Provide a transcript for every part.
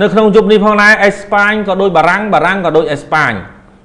នៅក្នុងយប់នេះផងដែរអេស្ប៉ាញក៏ដូចបារាំងបារាំងក៏ដូចអេស្ប៉ាញ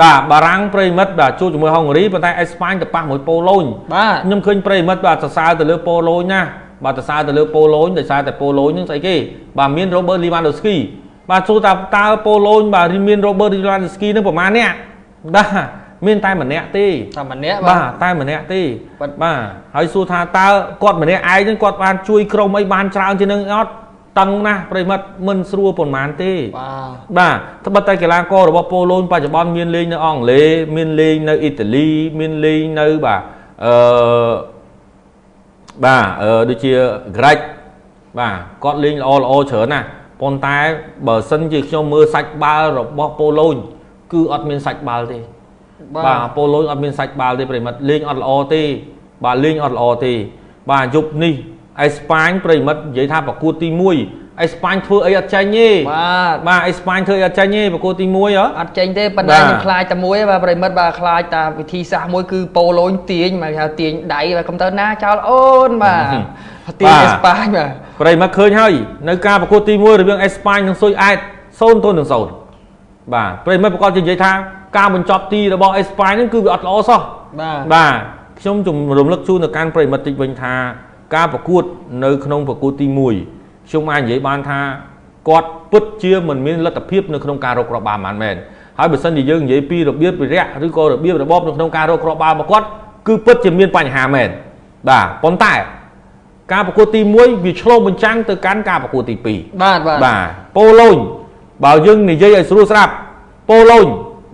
បាទបារាំងប្រិមិត្តបាទជួបជាមួយហុងហ្គារីប៉ុន្តែអេស្ប៉ាញទៅប៉ះមួយប៉ូឡូញបាទខ្ញុំឃើញប្រិមិត្តបាទសរសើរទៅលើប៉ូឡូញណាបាទសរសើរទៅលើប៉ូឡូញដោយសារតែប៉ូឡូញនឹងស្អីគេបាទមាន Robert Lewandowski បាទសួរថាតើប៉ូឡូញបាទមាន Robert Lewandowski នឹងប្រហែលអ្នកបាទមានតែម្នាក់ទេតែម្នាក់បាទតែម្នាក់ទេបាទបាទហើយសួរថាតើគាត់ម្នាក់ឯងហ្នឹងគាត់បានជួយក្រុមអីបានច្រើនជាងនឹងអត់ តឹងណាស់ប្រិមិត្តមិនស្រួលប៉ុន្មានទេបាទបាទត្បិតតែកីឡាកររបស់ប៉ូឡូញបច្ចុប្បន្នមានលេងនៅអង់គ្លេសមានលេងនៅអ៊ីតាលីមានលេងនៅបាទអឺបាទអឺដូចជាក្រិចបាទគាត់លេងល្អល្អច្រើនណាស់ប៉ុន្តែបើសិនជាខ្ញុំមើលសាច់បាល់របស់ប៉ូឡូញគឺអត់មានសាច់បាល់ទេបាទប៉ូឡូញអត់មានសាច់បាល់ទេប្រិមិត្តលេងអត់ល្អទេបាទលេងអត់ល្អទេបាទយប់នេះ អេស្ប៉ាញប្រិមិត្តនិយាយថាប្រកួតទី1អេស្ប៉ាញធ្វើអីអត់ចាញ់ទេបាទបាទអេស្ប៉ាញធ្វើអីអត់ចាញ់ទេប្រកួតទី1ហ៎អត់ចេញទេប៉ុន្តែបាទខ្ញុំខ្លាចតែមួយបាទប្រិមិត្តបាទខ្លាចតែវិធីសាស្ត្រមួយគឺប៉ូឡូញទាញមកហៅទាញដៃបាទកុំទៅណាចោលអូនបាទទាញបាទអេស្ប៉ាញបាទប្រិមិត្តឃើញហើយនៅការប្រកួតទី1រវាងអេស្ប៉ាញនិងស៊ុយអែត0ទល់នឹង0បាទប្រិមិត្តប្រកាសជានិយាយថាការបញ្ចប់ទីរបស់អេស្ប៉ាញហ្នឹងគឺវាអត់ល្អសោះបាទបាទខ្ញុំជំរំលឹកជូនទៅកាន់ប្រិមិត្តតិចវិញថា ការប្រកួតនៅក្នុងប្រកួតទី1ខ្ញុំអាចនិយាយបានថាគាត់ពិតជាមិនមានលទ្ធភាពនៅក្នុងការរកគ្រាប់បាល់ប៉ុន្មានមែនហើយបើសិនជាយើងនិយាយពីរបៀបវិរៈឬក៏របៀបរបបនៅក្នុងការរកគ្រាប់បាល់របស់គាត់គឺពិតជាមានបញ្ហាមែនបាទប៉ុន្តែការប្រកួតទី1វាឆ្លុះបញ្ចាំងទៅកាន់ការប្រកួតទី2បាទបាទបាទប៉ូឡូញបើយើងនិយាយឲ្យស្រួលស្រាប់ប៉ូឡូញ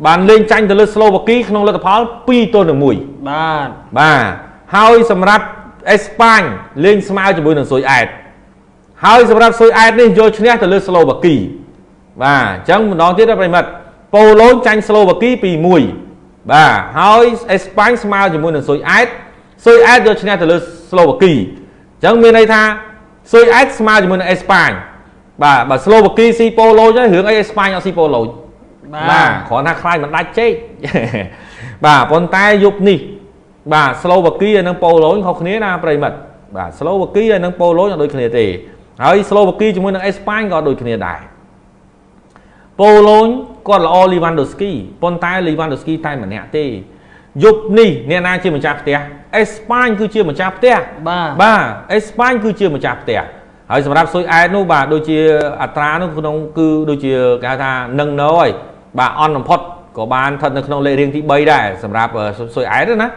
បានលេងចាញ់ទៅលើស្លូវ៉ាគីក្នុងលទ្ធផល2ទល់នឹង1បាទបាទហើយសម្រាប់ អេស្ប៉ាញលេងស្មើជាមួយនឹងស៊ុយអែតហើយសម្រាប់ស៊ុយអែតនេះយកឈ្នះទៅលើស្លូវ៉ាគីបាទអញ្ចឹងម្ដងទៀតណាប្រិមិត្តប៉ូឡូញចាញ់ស្លូវ៉ាគី2-1បាទហើយអេស្ប៉ាញស្មើជាមួយនឹងស៊ុយអែតស៊ុយអែតយកឈ្នះទៅលើស្លូវ៉ាគីអញ្ចឹងមានន័យថាស៊ុយអែតស្មើជាមួយនឹងអេស្ប៉ាញបាទបើស្លូវ៉ាគីស៊ីប៉ូឡូញហើយរឿងអីអេស្ប៉ាញអត់ស៊ីប៉ូឡូញបាទគ្រាន់ថាខ្លាចមិនដាច់ចេកបាទប៉ុន្តែយប់នេះ បាទស្លូវ៉ាគីហើយនិងប៉ូឡូញខុសគ្នាណាប្រិមិត្តបាទស្លូវ៉ាគីហើយនិងប៉ូឡូញអត់ដូចគ្នាទេហើយស្លូវ៉ាគីជាមួយនឹងអេស្ប៉ាញក៏ដូចគ្នាដែរប៉ូឡូញគាត់ល្អលីវ៉ាន់ដូស្គីប៉ុន្តែលីវ៉ាន់ដូស្គីតែម្នាក់ទេយប់នេះអ្នកណាជាម្ចាស់ផ្ទះអេស្ប៉ាញគឺជាម្ចាស់ផ្ទះបាទបាទអេស្ប៉ាញគឺជាម្ចាស់ផ្ទះហើយសម្រាប់ស៊ុយអែតនោះបាទដូចជាអត្រានោះក្នុងគឺដូចជាគេហៅថានឹងណូហើយបាទអន់បំផុតក៏បានស្ថិតនៅក្នុងលេខរៀងទី3ដែរសម្រាប់អឺស៊ុយអែតហ្នឹងណា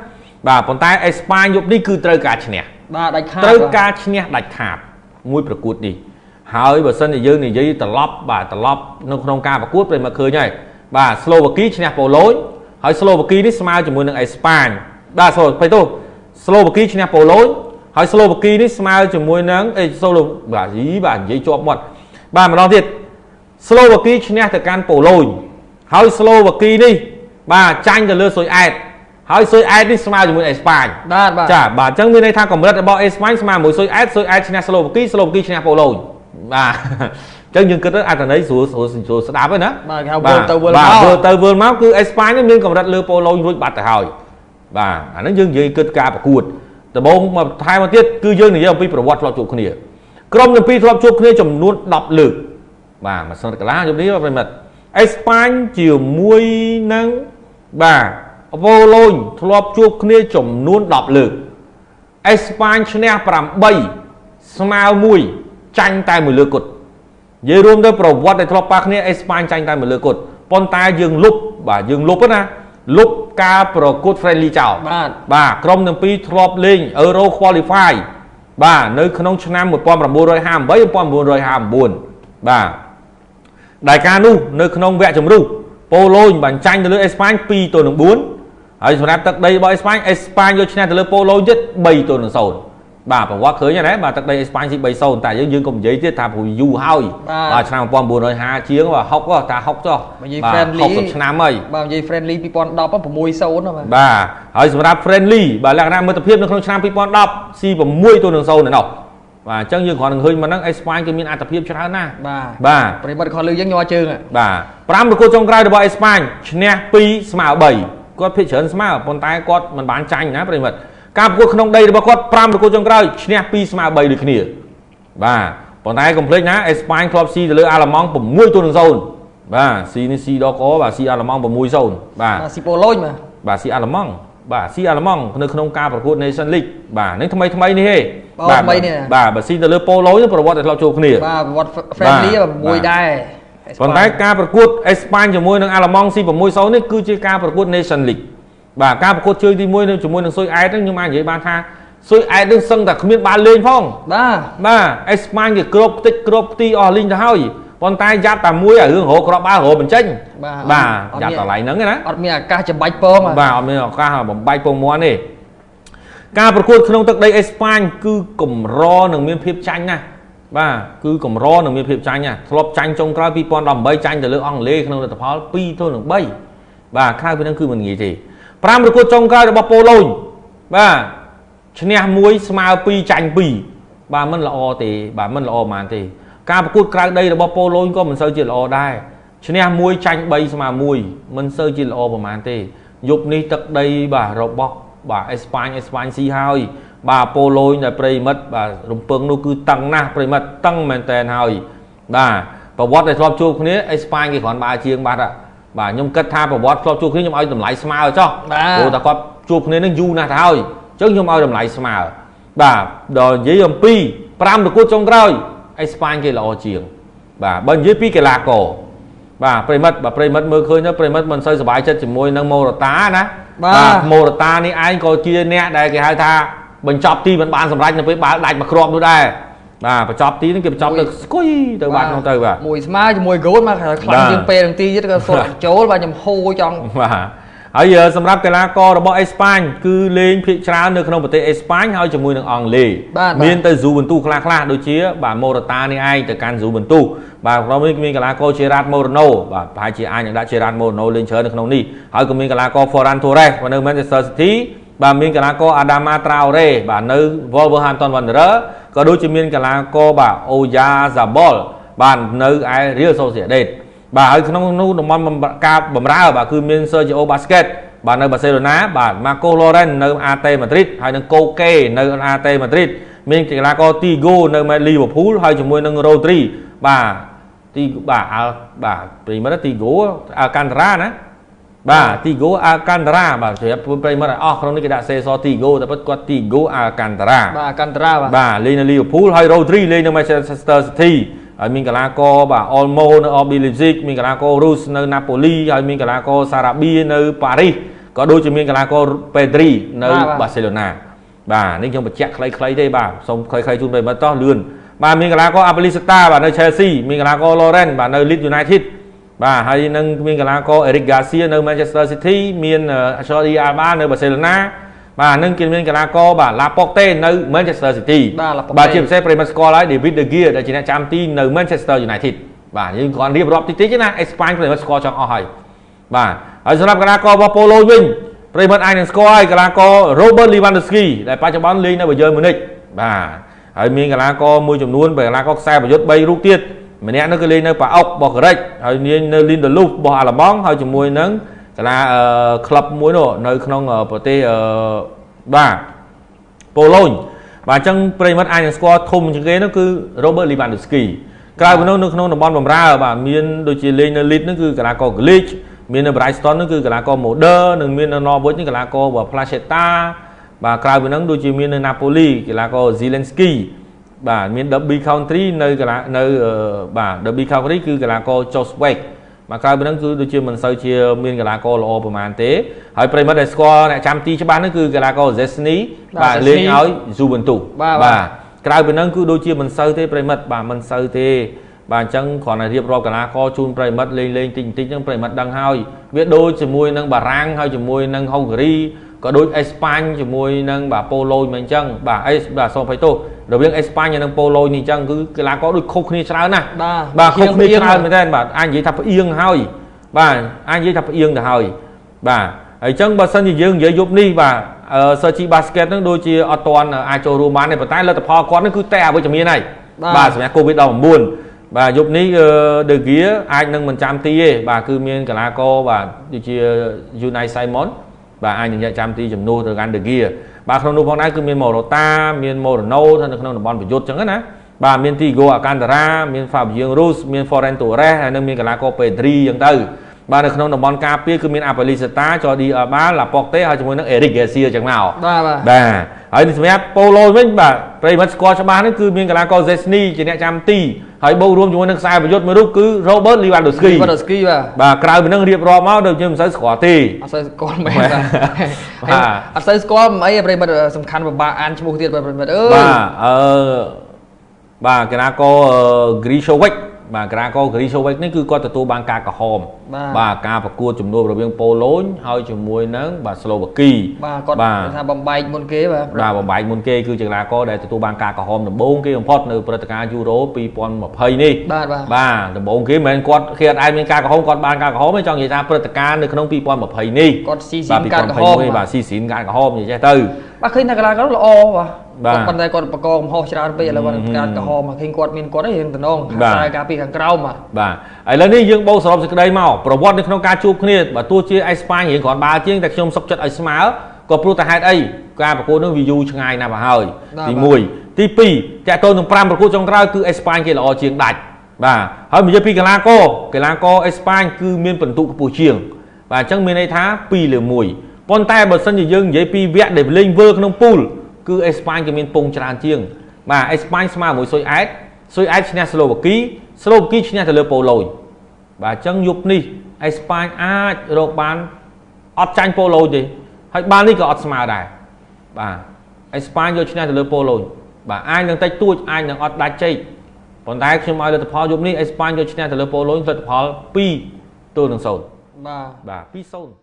បាទប៉ុន្តែអេស្ប៉ាញយប់នេះគឺត្រូវការឈ្នះបាទដាច់ខាតត្រូវបាទការឈ្នះដាច់ខាតមួយប្រកួតនេះហើយបើសិនជាយើងនិយាយត្រឡប់បាទត្រឡប់នៅក្នុងការប្រកួតប្រិមមកឃើញហើយបាទស្លូវ៉ាគីឈ្នះប៉ូឡូញហើយស្លូវ៉ាគីនេះស្មើជាមួយនឹងអេស្ប៉ាញបាទសូទៅទោសស្លូវ៉ាគីឈ្នះប៉ូឡូញហើយស្លូវ៉ាគីនេះស្មើជាមួយនឹងអេស្លូបាទយីបាទនិយាយជាប់មាត់បាទម្ដងទៀតស្លូវ៉ាគីឈ្នះទៅកាន់ប៉ូឡូញហើយស្លូវ៉ាគីនេះបាទចាញ់ទៅលើស៊ុយអែត ហើយស៊ុយអែតនេះស្មើជាមួយអេស្ប៉ាញបាទបាទចាបាទអញ្ចឹងមានន័យថាកម្រិតរបស់អេស្ប៉ាញស្មើមួយស៊ុយអែតស៊ុយអែតឈ្នះស្លូវ៉ាគីស្លូវ៉ាគីឈ្នះប៉ូឡូញបាទអញ្ចឹងយើងគិតទៅអត្ថន័យស្រួលស្រួលស្រួលស្ដាប់ហ្នឹងណាបាទគេហៅវិលទៅវិលបាទមកវិលទៅវិលមកគឺអេស្ប៉ាញហ្នឹងមានកម្រិតលើប៉ូឡូញរួចបាត់ទៅហើយបាទអាហ្នឹងយើងនិយាយគិតការប្រកួតដំបូងមកថែមមកទៀតគឺយើងនិយាយអំពីប្រវត្តិធ្លាប់ជួបគ្នាក្រុមទាំងពីរធ្លាប់ជួបគ្នាចំនួន10លើកបាទមួយសិនកន្លះយប់នេះបាទប្រិមិត្តអេស្ប៉ាញជាមួយនឹងបាទ ប៉ូឡូញធ្លាប់ជួបគ្នាចំនួន10លើកអេស្ប៉ាញឈ្នះ8ស្មើ1ចាញ់តែមួយលើគត់និយាយរួមទៅប្រវត្តិដែលធ្លាប់ប៉ះគ្នាអេស្ប៉ាញចាញ់តែមួយលើគត់ប៉ុន្តែយើងលុបបាទយើងលុបណាលុបការប្រកួត friendly ចោលបាទបាទក្រុមទាំងពីរធ្លាប់លេង Euro Qualify បាទនៅក្នុងឆ្នាំ1958 1959បាទដែលការនោះនៅក្នុងវគ្គជម្រុះប៉ូឡូញបានចាញ់ទៅលើអេស្ប៉ាញ2ទល់នឹង4 ហើយសម្រាប់ទឹកដីរបស់អេស្ប៉ាញអេស្ប៉ាញយកឈ្នះទៅលើប៉ូឡូញទៀត3ទល់នឹង0បាទប្រវត្តិឃើញហើយណាបាទទឹកដីអេស្ប៉ាញស៊ី3-0តែយើងយើងកុំនិយាយទៀតថាព្រោះយូរហើយបាទបាទឆ្នាំ1950ជាងបាទ60ហ៎តា60ចុះបើនិយាយបាទ friendly 60ឆ្នាំហើយបាទនិយាយ friendly 2010 6-0ណាបាទបាទហើយសម្រាប់ friendly បាទលក្ខណៈមិត្តភាពនៅក្នុងឆ្នាំ2010ស៊ី6ទល់នឹង0នៅនោះបាទអញ្ចឹងយើងគ្រាន់តែឃើញមកហ្នឹងអេស្ប៉ាញគឺមានអត្ថភាពច្រើនណាស់បាទបាទប្រិមត្តខលលឺយើងញ័រជើងហ่ะបាទ5ប្រកួតចុងក្រោយរបស់អេស្ប៉ាញឈ្នះ2ស្មើ3 គាត់ភិកច្រើនស្មើប៉ុន្តែគាត់មិនបានចាញ់ណាប្រិមិត្តការប្រកួតក្នុងដីរបស់គាត់5ប្រកួតចុងក្រោយឈ្នះ2ស្មើ3ដូចគ្នាបាទប៉ុន្តែកុំភ្លេចណាអេស្ប៉ាញធ្លាប់ស៊ីទៅលើអាល្លឺម៉ង់6ទល់នឹង0បាទស៊ីនេះស៊ីដកបាទស៊ីអាល្លឺម៉ង់6-0បាទបាទស៊ីប៉ូឡូញបាទបាទស៊ីអាល្លឺម៉ង់បាទស៊ីអាល្លឺម៉ង់នៅក្នុងការប្រកួត Nation League បាទនឹងថ្មីថ្មីនេះហេបាទថ្មីនេះបាទបើស៊ីទៅលើប៉ូឡូប្រវត្តិតែធ្លាប់ជួបគ្នាបាទប្រវត្តិ friendly បាទមួយដែរ ប៉ុន្តែការប្រកួតអេស្ប៉ាញជាមួយនឹងអាល្លឺម៉ង់ស៊ី6-0នេះគឺជាការប្រកួត Nation League បាទការប្រកួតជើងទី1នៅជាមួយនឹងស៊ុយអែតហ្នឹងខ្ញុំអាចនិយាយបានថាស៊ុយអែតនឹងសឹងតែគ្មានបានលេងផងបាទបាទអេស្ប៉ាញគេគ្របខ្ទេចគ្របខ្ទីអស់លីងទៅហើយប៉ុន្តែយ៉ាប់តែមួយអារឿងរោគ្រាប់បាល់រោបញ្ចេញបាទបាទអត់យ៉ាប់មានតម្លៃហ្នឹងឯណាអត់មានឱកាសច្បាច់ពងហ៎បាទអត់មានឱកាសបំបែកពងមាន់ទេការប្រកួតក្នុងទឹកដីអេស្ប៉ាញគឺកម្រនឹងមានភាពចាញ់ណាស់ បាទគឺកម្រនឹងមានភាពចាញ់ណាស់ធ្លាប់ចាញ់ចុងក្រោយ2018ចាញ់ទៅលើអង់គ្លេសក្នុងលទ្ធផល2ទល់នឹង3បាទក្រៅពីហ្នឹងគឺមិនងាយទេ5ប្រកួតចុងក្រោយរបស់ប៉ូឡូញបាទឈ្នះ1ស្មើ2ចាញ់2បាទមិនល្អទេបាទមិនល្អប៉ុន្មានទេ ការប្រកួតក្រៅដីរបស់ប៉ូឡូញក៏មិនសូវជាល្អដែរឈ្នះ1ចាញ់3ស្មើ1មិនសូវជាល្អប្រហែលទេយប់នេះទឹកដីបាទរបស់បាទអេស្ប៉ាញអេស្ប៉ាញស៊ីហើយ បាទប៉ូឡូញដែលប្រិមិត្តបាទរំពឹងនោះគឺតឹងណាស់ប្រិមិត្តតឹងមែនតែនហើយបាទប្រវត្តិដែលធ្លាប់ជួបគ្នាអេស្ប៉ាញគេគ្រាន់បើជាងបាត់ហ่ะបាទខ្ញុំគិតថាប្រវត្តិធ្លាប់ជួបគ្នាខ្ញុំឲ្យតម្លៃស្មើចុះបាទព្រោះតែគាត់ជួបគ្នានឹងយូរណាស់ទៅហើយអញ្ចឹងខ្ញុំឲ្យតម្លៃស្មើបាទដល់និយាយអំពី5ប្រកួតចុងក្រោយអេស្ប៉ាញគេល្អជាង បាទបើនិយាយពីកីឡាករបាទប្រិមិត្តបាទប្រិមិត្តមើលឃើញទៅប្រិមិត្តមិនសូវសប្បាយចិត្តជាមួយនឹងម៉ូរ៉ាតាណាបាទម៉ូរ៉ាតានេះឯងក៏ជាអ្នកដែលគេហៅថា បញ្ចប់ទីមិនបានសម្រេចនៅពេលបាល់ដាច់មកគ្រាប់នោះដែរបាទបញ្ចប់ទីនេះគេបញ្ចប់ទៅស្គុយទៅបាត់ក្នុងទៅបាទមួយស្មើជាមួយហ្គោលមកខ្លាំងជាងពេលនឹងទីទៀតក៏សុទ្ធចូលបាទខ្ញុំហូរចង់បាទហើយសម្រាប់កីឡាកររបស់អេស្ប៉ាញគឺលេងភាគច្រើននៅក្នុងប្រទេសអេស្ប៉ាញហើយជាមួយនឹងអង់គ្លេសបាទបាទមានទៅស៊ូបន្ទូខ្លះខ្លះៗដូចជា បាទម៉ូរ៉ាតានេះឯងទៅកាន់ស៊ូបន្ទូបាទក្រុមនេះមានកីឡាករជារ៉ាតម៉ូរ៉ាណូបាទប្រហែលជាអាចនឹងដាក់ជារ៉ាតម៉ូរ៉ាណូលេងច្រើននៅក្នុងនេះហើយក៏មានកីឡាករ Ferran Torres នៅ Manchester City បាទមានកីឡាករ Adama Traore បាទនៅ Wolverhampton Wanderers ក៏ដូចជាមានកីឡាករបាទ Oyarzabal បាទនៅឯ Real Sociedad បាទហើយក្នុងនោះតំបន់បំការបំរើបាទគឺមាន Sergio Busquets បាទនៅបាសេឡូណាបាទ Marcos Llorens នៅ AT Madrid ហើយនឹង Koke នៅ AT Madrid មានកីឡាករ Tigo នៅ Liverpool ហើយជាមួយនឹង Rodri បាទទីបាទអើបាទប្រិមិត្ត Tigo Alcantara ណា បាទ Tigo Alcantara បាទជ្រាបប្រិមិត្តឲ្យអស់ក្នុងនេះគេដាក់សេស Tigo តែពិតគាត់ Tigo Alcantara បាទកន្តរាបាទបាទលេងនៅ Liverpool ហើយ Rodri លេងនៅ Manchester City ហើយមានកីឡាករបាទ Olmo នៅ RB Leipzig មានកីឡាករ Rus នៅ Napoli ហើយមានកីឡាករ Sarabia នៅ Paris ក៏ដូចជាមានកីឡាករ Pedri នៅ Barcelona បាទនេះខ្ញុំបញ្ជាក់ខ្លីៗទេបាទសូមខ្លីៗជូនប្រិយមិត្តតោះលឿនបាទមានកីឡាករ Abilisata បាទនៅ Chelsea មានកីឡាករ Lawrence បាទនៅ Leeds United បាទហើយនឹងមានកីឡាករ Eric Garcia នៅ Manchester City មាន Jordi Alba នៅ Barcelona បាទនឹងគេមានកីឡាករបាទ Laporte នៅ Manchester City បាទ Laporte បាទជាពិសេសប្រិយមិត្តស្គាល់ហើយ David De Gea ដែលជាអ្នកចាំទីនៅ Manchester United បាទយើងគ្រាន់រៀបរាប់តិចតិចណាអេស្ប៉ាញប្រិយមិត្តស្គាល់ចង់អស់ហើយបាទហើយសម្រាប់កីឡាកររបស់ប៉ូឡូញវិញប្រិយមិត្តអាចនឹងស្គាល់ហើយកីឡាករ Robert Lewandowski ដែលបច្ចុប្បន្នលេងនៅ Bayern Munich បាទហើយមានកីឡាករមួយចំនួនបែរកីឡាករខ្សែប្រយុទ្ធ3រូបទៀត ម្នាក់នោះគឺលេងនៅប៉ាអុករបស់ក្រិចហើយនាងនៅ Lindelof របស់អាល្លឺម៉ង់ហើយជាមួយនឹងកីឡាអឺក្លឹបមួយនោះនៅក្នុងអឺប្រទេសអឺបាទប៉ូឡូញបាទអញ្ចឹងប្រិយមិត្តអាចនឹងស្គាល់ធំជាងគេនោះគឺ Robert Lewandowski ក្រៅពីនោះនៅក្នុងតំបន់បម្រើបាទមានដូចជាលេងនៅ Leeds នោះគឺកីឡាករ Glick មាននៅ Brighton នោះគឺកីឡាករ Modern និងមាននៅ Norwich នេះកីឡាករ Placheta បាទក្រៅពីហ្នឹងដូចជាមាននៅ Napoli កីឡាករ Zielinski បាទមាន Derby Country នៅកីឡានៅអឺបាទ Derby Country គឺកីឡាករ Joswek បាទក្រៅពីហ្នឹងគឺដូចជាមិនសូវជាមានកីឡាករល្អប្រហែលទេហើយប្រិមិត្តដែលស្គាល់អ្នកចាំទីច្បាស់ហ្នឹងគឺកីឡាករ Zesny បាទលេងឲ្យ Juventus បាទបាទក្រៅពីហ្នឹងគឺដូចជាមិនសូវទេប្រិមិត្តបាទមិនសូវទេបាទអញ្ចឹងគ្រាន់តែរៀបរាប់កីឡាករជូនប្រិមិត្តលេងលេងតិចតិចហ្នឹងប្រិមិត្តដឹងហើយវាដូចជាមួយនឹងបារាំងហើយជាមួយនឹងហុងហ្គារី ក៏ដូចអេស្ប៉ាញជាមួយនឹងបាទប៉ូឡូញមិនអញ្ចឹងបាទអេសបាទសូមភ័យទោសរវាងអេស្ប៉ាញនិងប៉ូឡូញនេះអញ្ចឹងគឺកីឡាករដូចខុសគ្នាច្រើនណាស់បាទបាទខុសគ្នាផ្អៀងច្រើនមែនតើបាទអាចនិយាយថាផ្អៀងហើយបាទអាចនិយាយថាផ្អៀងទៅហើយបាទហើយអញ្ចឹងបើសិនជាយើងនិយាយយប់នេះបាទអឺ Searchy Basket ហ្នឹងដូចជាអត់ទាន់អាចចូលរួមបានទេប៉ុន្តែលទ្ធផលគាត់ហ្នឹងគឺតែអវិជ្ជមានហើយបាទបាទសម្រាប់ COVID-19 បាទយប់នេះអឺ De Gea អាចនឹងមិនចាំទីទេបាទគឺមានកីឡាករបាទដូចជា Unai Simon បាទអាចនឹងយកចាំទីជំនួសទៅកាន់ De Gea បាទក្នុងនោះផងដែរគឺមាន Morata មាន Moreno នៅក្នុងតំបន់ប្រយុទ្ធអញ្ចឹងណាបាទមាន Tigo Alcantara មាន Fabian Ruiz មាន Ferran Torres ហើយនឹងមានកីឡាករ Pedri អញ្ចឹងទៅបាទនៅក្នុងតំបន់ការពារគឺមាន Apelizeta Jordi Alba Laporte ហើយជាមួយនឹង Eric Garcia អញ្ចឹងមកបាទបាទបាទហើយសម្រាប់ប៉ូឡូវិញបាទប្រិមិត្តស្គាល់ច្បាស់ហ្នឹងគឺមានកីឡាករ Zesny ជាអ្នកចាំទី ហើយបូករួមជាមួយនឹងខ្សែប្រយុទ្ធមួយរូបគឺ Robert Lewandowski វ៉ាដូស្គីបាទបាទក្រៅពីនឹងរៀបរាប់មកដូចជាមិនសូវស្គាល់ទេអត់សូវស្គាល់មែនបាទបាទបាទអត់សូវស្គាល់មិនអីប្រិមិត្តសំខាន់ពិបាកអានឈ្មោះទៀតបាទប្រិមិត្តអើយបាទអឺបាទកីឡាករ Grishovic បាទកីឡាករ Grishovic នេះគឺគាត់ទទួលបានការក្រហមបាទបាទការប្រកួតជំនួបរវាងប៉ូឡូញហើយជាមួយនឹងបាទស្លូវ៉ាគីបាទគាត់បាទថាបំបែកមុនគេបាទបាទបំបែកមុនគេគឺជាកីឡាករដែលទទួលបានការក្រហមដំបូងគេបំផុតនៅព្រឹត្តិការណ៍យូរ៉ូ2020នេះបាទបាទបាទដំបូងគេមិនមែនគាត់គេអត់អាចមានការក្រហមគាត់បានការក្រហមទេចង់និយាយថាព្រឹត្តិការណ៍នៅក្នុង2020នេះគាត់ស៊ីស៊ីនការក្រហម2021បាទស៊ីស៊ីនការក្រហមនិយាយចេះទៅបាទឃើញថាកីឡាករល្អបាទបាទ គាត់ប៉ុន្តែគាត់បកកកំហុសច្រើនពេកឥឡូវគាត់ការក្រហមមកឃើញគាត់មានគាត់ឯងតំណងបាទខ្សែការពីខាងក្រោមបាទបាទឥឡូវនេះយើងបូកសរុបសេចក្តីមកប្រវត្តិនៅក្នុងការជួបគ្នាបើទោះជាអេស្ប៉ាញរៀងគ្រាន់បើជាងតែខ្ញុំសុកចិត្តឲ្យស្មើក៏ព្រោះតែហេតុអីការប្រកួតនោះវាយូរឆ្ងាយណាស់មកហើយបាទទី1ទី2តាក់ទងនឹង5ប្រកួតចុងក្រោយគឺអេស្ប៉ាញគេល្អជាងដាច់បាទហើយនិយាយពីកីឡាករកីឡាករអេស្ប៉ាញគឺមានពិន្ទុខ្ពស់ជាង បាទអញ្ចឹងមានន័យថា2លើ1ប៉ុន្តែបើសិនជាយើងនិយាយពីវគ្គដែលលេងវើក្នុងពូល គឺអេស្ប៉ាញគេមានពងច្រើនជាង បាទអេស្ប៉ាញស្មើមួយស៊ុយអែតស៊ុយអែតឈ្នះស្លូវ៉ាគីស្លូវ៉ាគីឈ្នះទៅលើប៉ូឡូញបាទអញ្ចឹងយប់នេះអេស្ប៉ាញអាចរកបានអត់ចាញ់ប៉ូឡូញទេហើយបាននេះក៏អត់ស្មើដែរបាទអេស្ប៉ាញយកឈ្នះទៅលើប៉ូឡូញបាទអាចនឹងតិចតួចអាចនឹងអត់ដាច់ជ័យប៉ុន្តែខ្ញុំឲ្យលទ្ធផលយប់នេះអេស្ប៉ាញយកឈ្នះទៅលើប៉ូឡូញលទ្ធផល2ទល់នឹង0បាទបាទ2-0